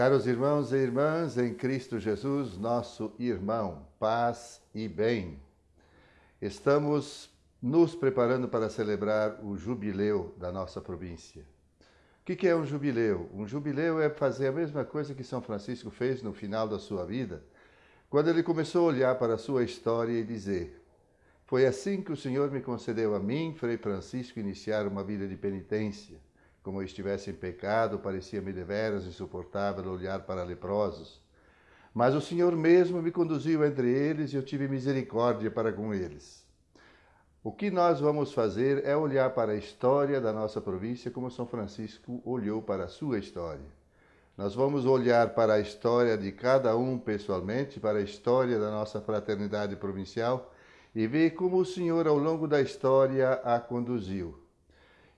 Caros irmãos e irmãs, em Cristo Jesus, nosso irmão, paz e bem. Estamos nos preparando para celebrar o jubileu da nossa província. O que é um jubileu? Um jubileu é fazer a mesma coisa que São Francisco fez no final da sua vida, quando ele começou a olhar para a sua história e dizer: Foi assim que o Senhor me concedeu a mim, Frei Francisco, iniciar uma vida de penitência como eu estivesse em pecado, parecia-me deveras insuportável olhar para leprosos. Mas o Senhor mesmo me conduziu entre eles e eu tive misericórdia para com eles. O que nós vamos fazer é olhar para a história da nossa província como São Francisco olhou para a sua história. Nós vamos olhar para a história de cada um pessoalmente, para a história da nossa fraternidade provincial e ver como o Senhor, ao longo da história, a conduziu.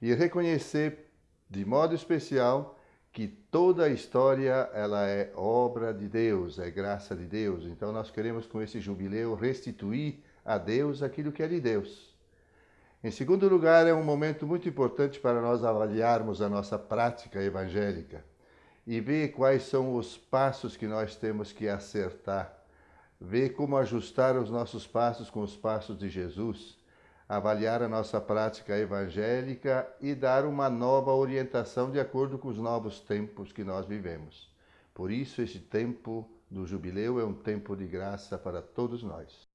E reconhecer de modo especial que toda a história ela é obra de Deus, é graça de Deus. Então nós queremos com esse jubileu restituir a Deus aquilo que é de Deus. Em segundo lugar, é um momento muito importante para nós avaliarmos a nossa prática evangélica e ver quais são os passos que nós temos que acertar, ver como ajustar os nossos passos com os passos de Jesus avaliar a nossa prática evangélica e dar uma nova orientação de acordo com os novos tempos que nós vivemos. Por isso, esse tempo do jubileu é um tempo de graça para todos nós.